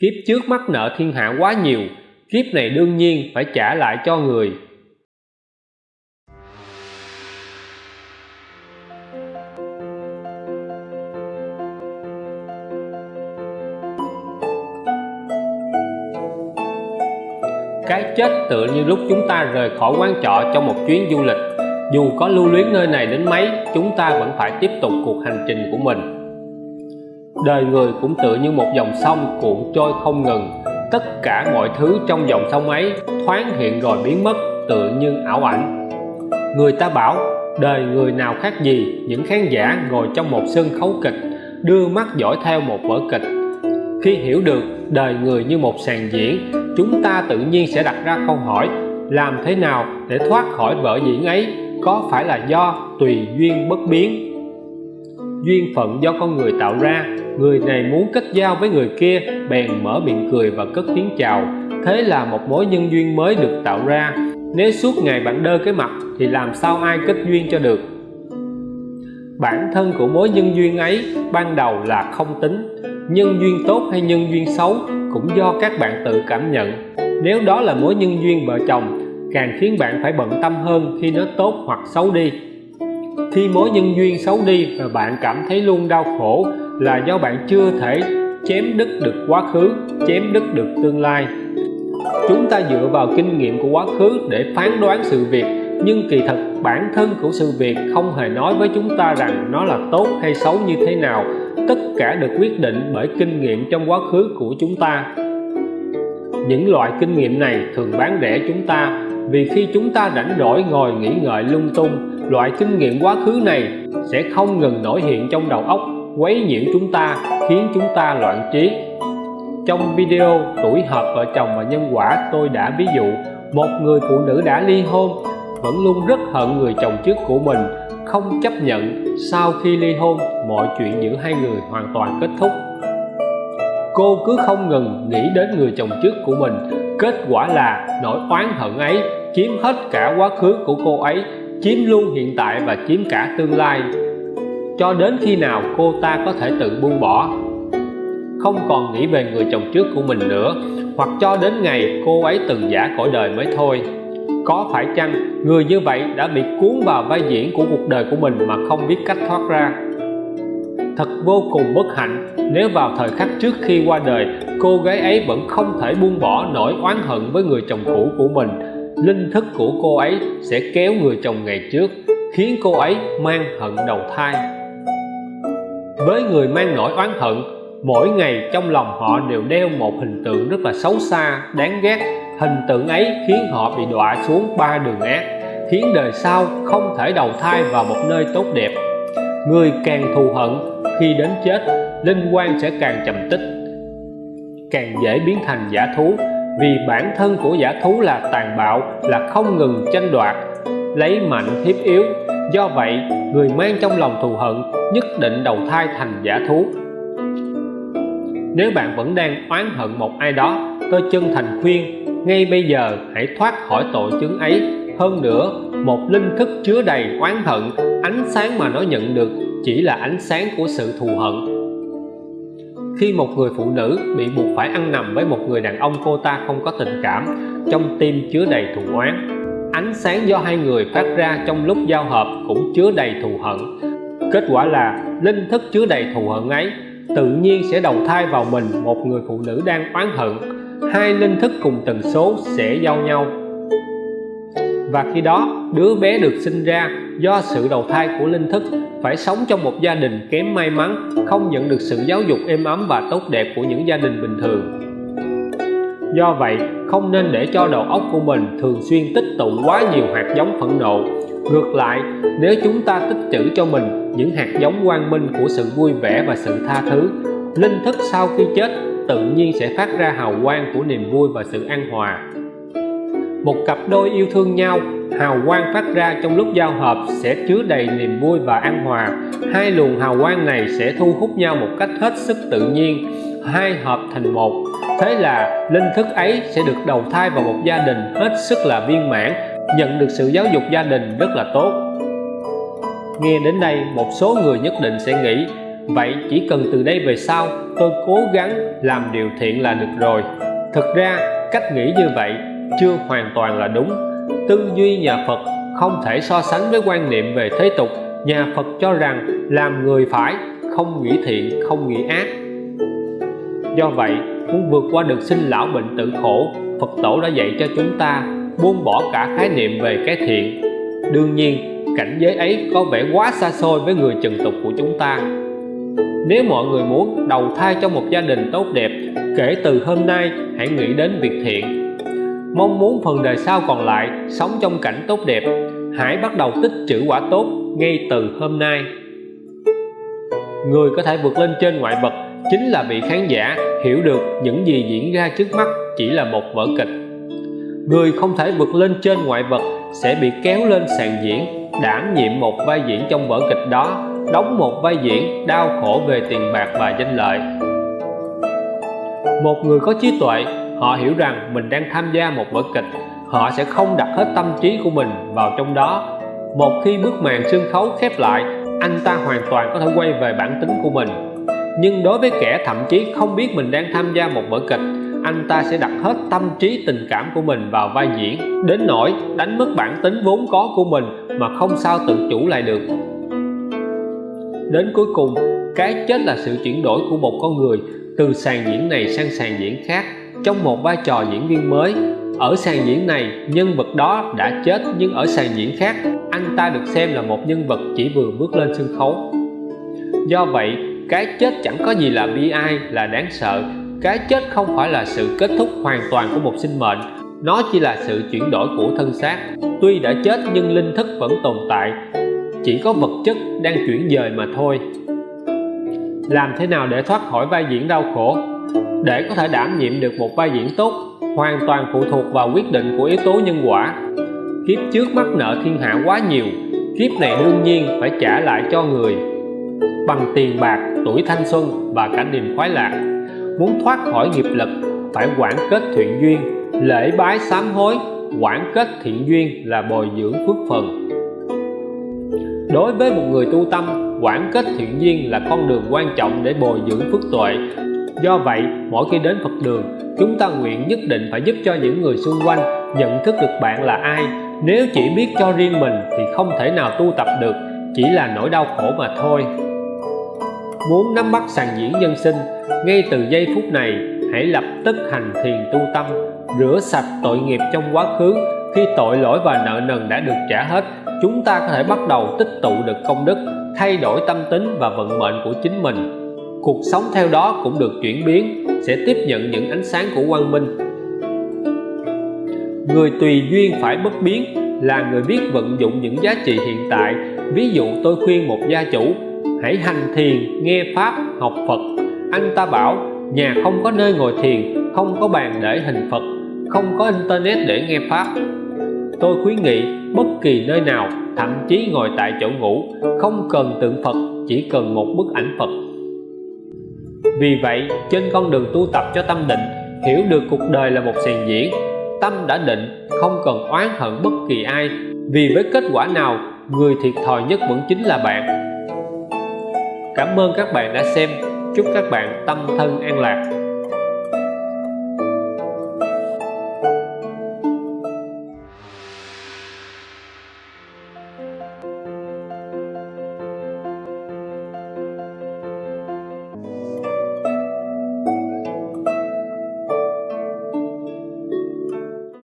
kiếp trước mắc nợ thiên hạ quá nhiều, kiếp này đương nhiên phải trả lại cho người. Cái chết tựa như lúc chúng ta rời khỏi quán trọ trong một chuyến du lịch. Dù có lưu luyến nơi này đến mấy, chúng ta vẫn phải tiếp tục cuộc hành trình của mình đời người cũng tựa như một dòng sông cuộn trôi không ngừng. Tất cả mọi thứ trong dòng sông ấy thoáng hiện rồi biến mất tựa như ảo ảnh. Người ta bảo, đời người nào khác gì, những khán giả ngồi trong một sân khấu kịch, đưa mắt dõi theo một vở kịch. Khi hiểu được đời người như một sàn diễn, chúng ta tự nhiên sẽ đặt ra câu hỏi, làm thế nào để thoát khỏi vở diễn ấy có phải là do tùy duyên bất biến? Duyên phận do con người tạo ra. Người này muốn kết giao với người kia, bèn mở miệng cười và cất tiếng chào. Thế là một mối nhân duyên mới được tạo ra. Nếu suốt ngày bạn đơ cái mặt, thì làm sao ai kết duyên cho được? Bản thân của mối nhân duyên ấy ban đầu là không tính. Nhân duyên tốt hay nhân duyên xấu cũng do các bạn tự cảm nhận. Nếu đó là mối nhân duyên vợ chồng, càng khiến bạn phải bận tâm hơn khi nó tốt hoặc xấu đi khi mối nhân duyên xấu đi và bạn cảm thấy luôn đau khổ là do bạn chưa thể chém đứt được quá khứ, chém đứt được tương lai. Chúng ta dựa vào kinh nghiệm của quá khứ để phán đoán sự việc, nhưng kỳ thật bản thân của sự việc không hề nói với chúng ta rằng nó là tốt hay xấu như thế nào. Tất cả được quyết định bởi kinh nghiệm trong quá khứ của chúng ta. Những loại kinh nghiệm này thường bán rẻ chúng ta, vì khi chúng ta rảnh rỗi ngồi nghĩ ngợi lung tung loại kinh nghiệm quá khứ này sẽ không ngừng nổi hiện trong đầu óc, quấy nhiễu chúng ta, khiến chúng ta loạn trí. Trong video tuổi hợp vợ chồng và nhân quả, tôi đã ví dụ, một người phụ nữ đã ly hôn, vẫn luôn rất hận người chồng trước của mình, không chấp nhận sau khi ly hôn, mọi chuyện giữa hai người hoàn toàn kết thúc. Cô cứ không ngừng nghĩ đến người chồng trước của mình, kết quả là nỗi oán hận ấy chiếm hết cả quá khứ của cô ấy chiếm luôn hiện tại và chiếm cả tương lai. Cho đến khi nào cô ta có thể tự buông bỏ? Không còn nghĩ về người chồng trước của mình nữa, hoặc cho đến ngày cô ấy từng giả cõi đời mới thôi. Có phải chăng người như vậy đã bị cuốn vào vai diễn của cuộc đời của mình mà không biết cách thoát ra? Thật vô cùng bất hạnh, nếu vào thời khắc trước khi qua đời, cô gái ấy vẫn không thể buông bỏ nỗi oán hận với người chồng cũ của mình linh thức của cô ấy sẽ kéo người chồng ngày trước, khiến cô ấy mang hận đầu thai. Với người mang nỗi oán hận, mỗi ngày trong lòng họ đều đeo một hình tượng rất là xấu xa, đáng ghét. Hình tượng ấy khiến họ bị đọa xuống ba đường ác khiến đời sau không thể đầu thai vào một nơi tốt đẹp. Người càng thù hận khi đến chết, linh quan sẽ càng trầm tích, càng dễ biến thành giả thú vì bản thân của giả thú là tàn bạo, là không ngừng tranh đoạt, lấy mạnh hiếp yếu. Do vậy, người mang trong lòng thù hận, nhất định đầu thai thành giả thú. Nếu bạn vẫn đang oán hận một ai đó tôi chân thành khuyên, ngay bây giờ hãy thoát khỏi tội chứng ấy. Hơn nữa, một linh thức chứa đầy oán hận, ánh sáng mà nó nhận được chỉ là ánh sáng của sự thù hận khi một người phụ nữ bị buộc phải ăn nằm với một người đàn ông cô ta không có tình cảm, trong tim chứa đầy thù oán. Ánh sáng do hai người phát ra trong lúc giao hợp cũng chứa đầy thù hận. Kết quả là linh thức chứa đầy thù hận ấy tự nhiên sẽ đầu thai vào mình một người phụ nữ đang oán hận. Hai linh thức cùng tần số sẽ giao nhau. Và khi đó, đứa bé được sinh ra do sự đầu thai của linh thức phải sống trong một gia đình kém may mắn, không nhận được sự giáo dục êm ấm và tốt đẹp của những gia đình bình thường. Do vậy, không nên để cho đầu óc của mình thường xuyên tích tụ quá nhiều hạt giống phẫn nộ. Ngược lại, nếu chúng ta tích trữ cho mình những hạt giống quang minh của sự vui vẻ và sự tha thứ, linh thức sau khi chết tự nhiên sẽ phát ra hào quang của niềm vui và sự an hòa. Một cặp đôi yêu thương nhau hào quang phát ra trong lúc giao hợp sẽ chứa đầy niềm vui và an hòa. Hai luồng hào quang này sẽ thu hút nhau một cách hết sức tự nhiên, hai hợp thành một. Thế là linh thức ấy sẽ được đầu thai vào một gia đình hết sức là viên mãn, nhận được sự giáo dục gia đình rất là tốt. Nghe đến đây, một số người nhất định sẽ nghĩ, vậy chỉ cần từ đây về sau, tôi cố gắng làm điều thiện là được rồi. Thực ra, cách nghĩ như vậy chưa hoàn toàn là đúng tư duy nhà Phật không thể so sánh với quan niệm về thế tục. Nhà Phật cho rằng làm người phải, không nghĩ thiện, không nghĩ ác. Do vậy, muốn vượt qua được sinh lão bệnh tử khổ, Phật tổ đã dạy cho chúng ta buông bỏ cả khái niệm về cái thiện. Đương nhiên, cảnh giới ấy có vẻ quá xa xôi với người trần tục của chúng ta. Nếu mọi người muốn đầu thai cho một gia đình tốt đẹp, kể từ hôm nay hãy nghĩ đến việc thiện mong muốn phần đời sau còn lại sống trong cảnh tốt đẹp. Hãy bắt đầu tích trữ quả tốt ngay từ hôm nay. Người có thể vượt lên trên ngoại vật chính là vị khán giả hiểu được những gì diễn ra trước mắt chỉ là một vở kịch. Người không thể vượt lên trên ngoại vật sẽ bị kéo lên sàn diễn, đảm nhiệm một vai diễn trong vở kịch đó, đóng một vai diễn đau khổ về tiền bạc và danh lợi. Một người có trí tuệ họ hiểu rằng mình đang tham gia một vở kịch. Họ sẽ không đặt hết tâm trí của mình vào trong đó. Một khi bức màn sân khấu khép lại, anh ta hoàn toàn có thể quay về bản tính của mình. Nhưng đối với kẻ thậm chí không biết mình đang tham gia một vở kịch, anh ta sẽ đặt hết tâm trí tình cảm của mình vào vai diễn. Đến nỗi đánh mất bản tính vốn có của mình mà không sao tự chủ lại được. Đến cuối cùng, cái chết là sự chuyển đổi của một con người từ sàn diễn này sang sàn diễn khác trong một vai trò diễn viên mới, ở sàn diễn này, nhân vật đó đã chết nhưng ở sàn diễn khác, anh ta được xem là một nhân vật chỉ vừa bước lên sân khấu. Do vậy, cái chết chẳng có gì là bi ai, là đáng sợ. Cái chết không phải là sự kết thúc hoàn toàn của một sinh mệnh, nó chỉ là sự chuyển đổi của thân xác. Tuy đã chết nhưng linh thức vẫn tồn tại, chỉ có vật chất đang chuyển dời mà thôi. Làm thế nào để thoát khỏi vai diễn đau khổ? Để có thể đảm nhiệm được một vai diễn tốt, hoàn toàn phụ thuộc vào quyết định của yếu tố nhân quả. Kiếp trước mắc nợ thiên hạ quá nhiều, kiếp này đương nhiên phải trả lại cho người. Bằng tiền bạc, tuổi thanh xuân và cả niềm khoái lạc, muốn thoát khỏi nghiệp lực, phải quản kết thiện duyên, lễ bái sám hối. Quản kết thiện duyên là bồi dưỡng phước phần. Đối với một người tu tâm, quản kết thiện duyên là con đường quan trọng để bồi dưỡng phước tuệ do vậy, mỗi khi đến Phật đường, chúng ta nguyện nhất định phải giúp cho những người xung quanh nhận thức được bạn là ai. Nếu chỉ biết cho riêng mình thì không thể nào tu tập được, chỉ là nỗi đau khổ mà thôi. Muốn nắm bắt sàn diễn nhân sinh, ngay từ giây phút này, hãy lập tức hành thiền tu tâm, rửa sạch tội nghiệp trong quá khứ. Khi tội lỗi và nợ nần đã được trả hết, chúng ta có thể bắt đầu tích tụ được công đức, thay đổi tâm tính và vận mệnh của chính mình cuộc sống theo đó cũng được chuyển biến, sẽ tiếp nhận những ánh sáng của quang minh. Người tùy duyên phải bất biến, là người biết vận dụng những giá trị hiện tại. Ví dụ tôi khuyên một gia chủ, hãy hành thiền, nghe pháp, học phật. Anh ta bảo, nhà không có nơi ngồi thiền, không có bàn để hình phật, không có internet để nghe pháp. Tôi khuyến nghị, bất kỳ nơi nào, thậm chí ngồi tại chỗ ngủ, không cần tượng phật, chỉ cần một bức ảnh phật vì vậy, trên con đường tu tập cho tâm định, hiểu được cuộc đời là một sàn diễn. Tâm đã định, không cần oán hận bất kỳ ai. Vì với kết quả nào, người thiệt thòi nhất vẫn chính là bạn. Cảm ơn các bạn đã xem. Chúc các bạn tâm thân an lạc.